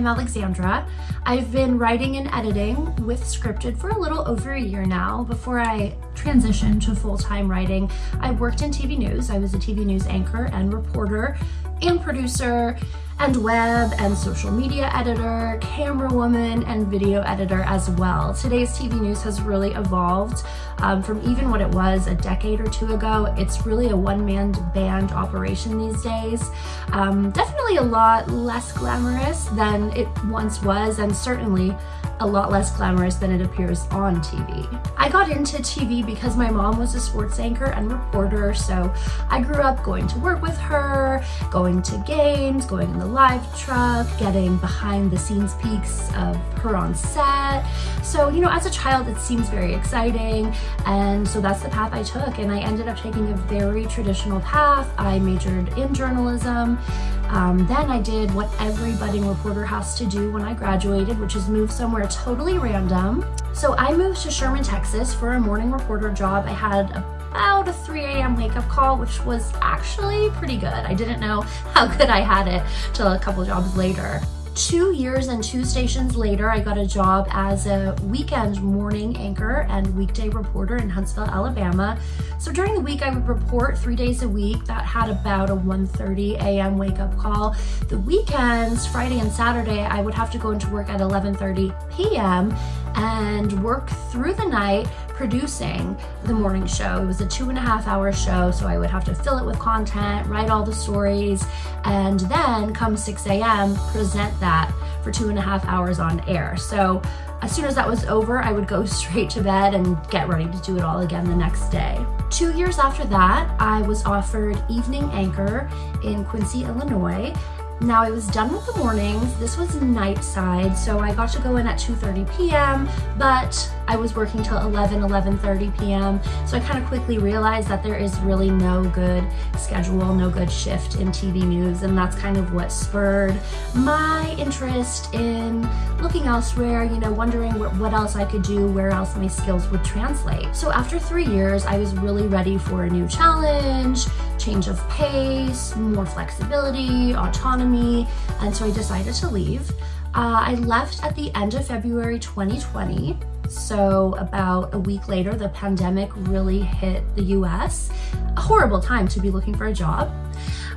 I'm Alexandra. I've been writing and editing with Scripted for a little over a year now. Before I transitioned to full-time writing, I worked in TV news. I was a TV news anchor and reporter and producer and web and social media editor, camera woman, and video editor as well. Today's TV news has really evolved um, from even what it was a decade or two ago. It's really a one-man band operation these days. Um, definitely a lot less glamorous than it once was and certainly a lot less glamorous than it appears on TV. I got into TV because my mom was a sports anchor and reporter, so I grew up going to work with her, going to games, going in the live truck, getting behind the scenes peeks of her on set. So, you know, as a child, it seems very exciting. And so that's the path I took. And I ended up taking a very traditional path. I majored in journalism um, then I did what every budding reporter has to do when I graduated, which is move somewhere totally random. So I moved to Sherman, Texas for a morning reporter job. I had about a 3 a.m. wake up call, which was actually pretty good. I didn't know how good I had it till a couple jobs later. Two years and two stations later, I got a job as a weekend morning anchor and weekday reporter in Huntsville, Alabama. So during the week, I would report three days a week. That had about a 1.30 a.m. wake up call. The weekends, Friday and Saturday, I would have to go into work at 11.30 p.m. and work through the night producing the morning show. It was a two and a half hour show, so I would have to fill it with content, write all the stories, and then come 6 a.m., present that for two and a half hours on air. So as soon as that was over, I would go straight to bed and get ready to do it all again the next day. Two years after that, I was offered evening anchor in Quincy, Illinois, now I was done with the mornings. This was night side, so I got to go in at 2.30 p.m., but I was working till 11, 11.30 p.m. So I kind of quickly realized that there is really no good schedule, no good shift in TV news, and that's kind of what spurred my interest in looking elsewhere, you know, wondering what else I could do, where else my skills would translate. So after three years, I was really ready for a new challenge, change of pace, more flexibility, autonomy, and so I decided to leave. Uh, I left at the end of February 2020. So about a week later, the pandemic really hit the US. A horrible time to be looking for a job.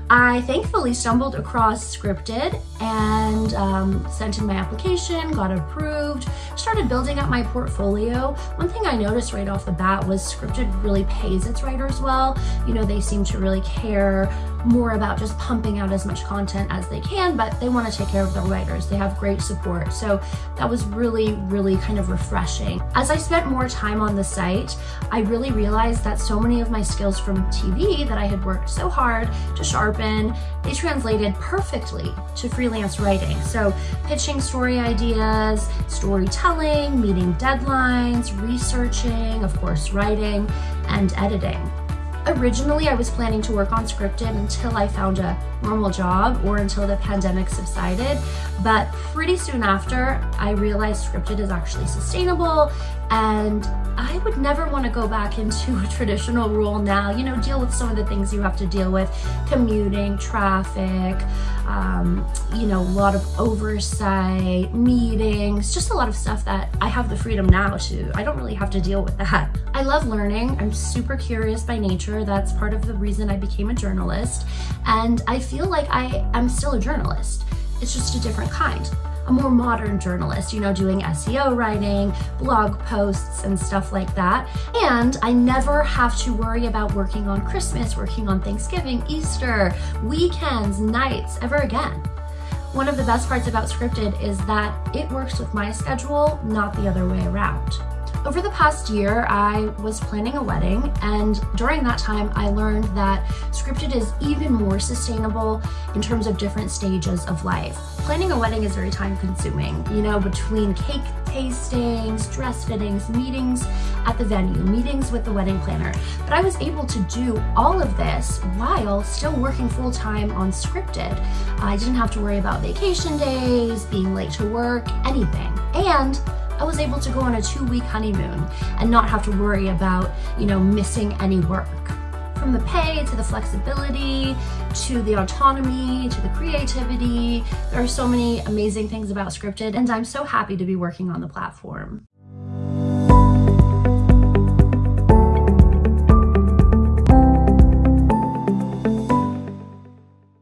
I thankfully stumbled across Scripted and um, sent in my application, got approved, started building up my portfolio. One thing I noticed right off the bat was Scripted really pays its writers well. You know, they seem to really care more about just pumping out as much content as they can, but they want to take care of their writers. They have great support. So that was really, really kind of refreshing. As I spent more time on the site, I really realized that so many of my skills from TV that I had worked so hard to sharpen, they translated perfectly to freelance writing. So pitching story ideas, storytelling, meeting deadlines, researching, of course, writing, and editing. Originally, I was planning to work on scripted until I found a normal job or until the pandemic subsided. But pretty soon after, I realized scripted is actually sustainable and I would never want to go back into a traditional role now, you know, deal with some of the things you have to deal with, commuting, traffic, um, you know, a lot of oversight, meetings, just a lot of stuff that I have the freedom now to, I don't really have to deal with that. I love learning. I'm super curious by nature. That's part of the reason I became a journalist. And I feel like I am still a journalist. It's just a different kind a more modern journalist, you know, doing SEO writing, blog posts, and stuff like that. And I never have to worry about working on Christmas, working on Thanksgiving, Easter, weekends, nights, ever again. One of the best parts about Scripted is that it works with my schedule, not the other way around. Over the past year, I was planning a wedding, and during that time, I learned that scripted is even more sustainable in terms of different stages of life. Planning a wedding is very time consuming, you know, between cake tastings, dress fittings, meetings at the venue, meetings with the wedding planner. But I was able to do all of this while still working full time on scripted. I didn't have to worry about vacation days, being late to work, anything. And I was able to go on a two week honeymoon and not have to worry about, you know, missing any work. from the pay to the flexibility to the autonomy to the creativity. There are so many amazing things about Scripted and I'm so happy to be working on the platform.